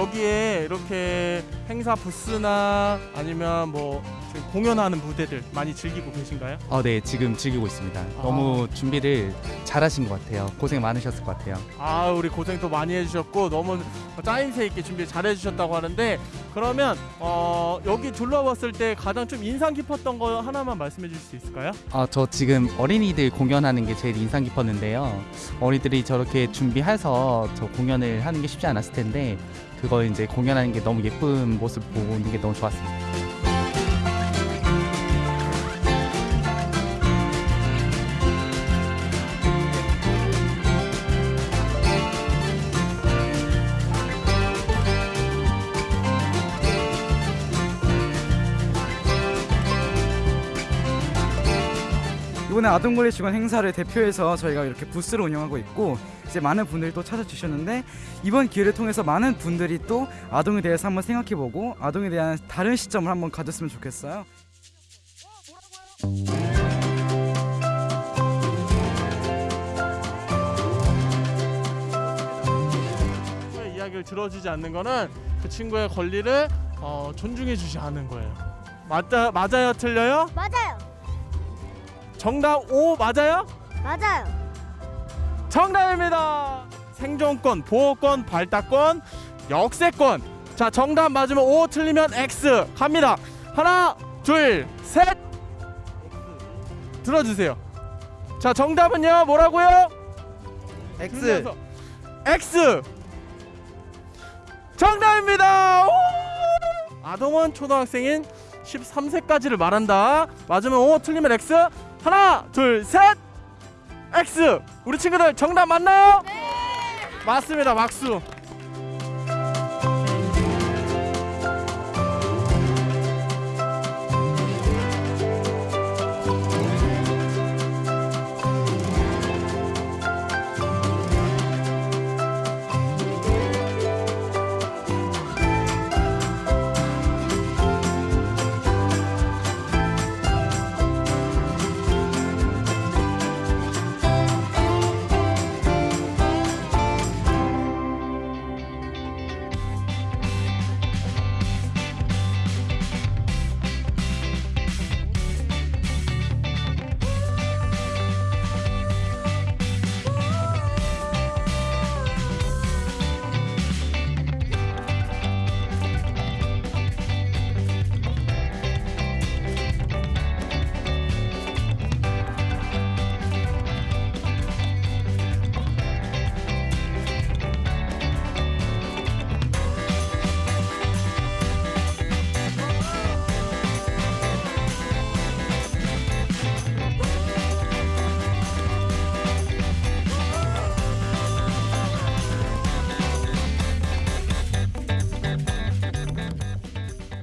여기에 이렇게 행사 부스나 아니면 뭐 지금 공연하는 무대들 많이 즐기고 계신가요? 아, 네, 지금 즐기고 있습니다. 아. 너무 준비를 잘하신 것 같아요. 고생 많으셨을 것 같아요. 아, 우리 고생도 많이 해주셨고 너무 짜임새 있게 준비 잘 해주셨다고 하는데 그러면 어, 여기 둘러봤을 때 가장 좀 인상 깊었던 거 하나만 말씀해 주실 수 있을까요? 아, 저 지금 어린이들 공연하는 게 제일 인상 깊었는데요. 어린이들이 저렇게 준비해서 저 공연을 하는 게 쉽지 않았을 텐데 그거 이제 공연하는 게 너무 예쁜 모습 보는 게 너무 좋았습니다. 이번에 아동권리 직원 행사를 대표해서 저희가 이렇게 부스를 운영하고 있고 이제 많은 분들이 또 찾아주셨는데 이번 기회를 통해서 많은 분들이 또 아동에 대해서 한번 생각해보고 아동에 대한 다른 시점을 한번 가졌으면 좋겠어요. 친구의 이야기를 들어주지 않는 거는 그 친구의 권리를 어, 존중해 주지 않는 거예요. 맞다 맞아요 틀려요? 맞아요. 정답 O 맞아요? 맞아요. 정답입니다. 생존권, 보호권, 발달권, 역세권. 자, 정답 맞으면 O, 틀리면 X. 갑니다. 하나, 둘, 셋. 들어주세요. 자, 정답은요, 뭐라고요? X. X. 정답입니다. 오! 아동원 초등학생인 13세까지를 말한다. 맞으면 O, 틀리면 X. 하나, 둘, 셋. X. 우리 친구들 정답 맞나요? 네. 맞습니다. 박수.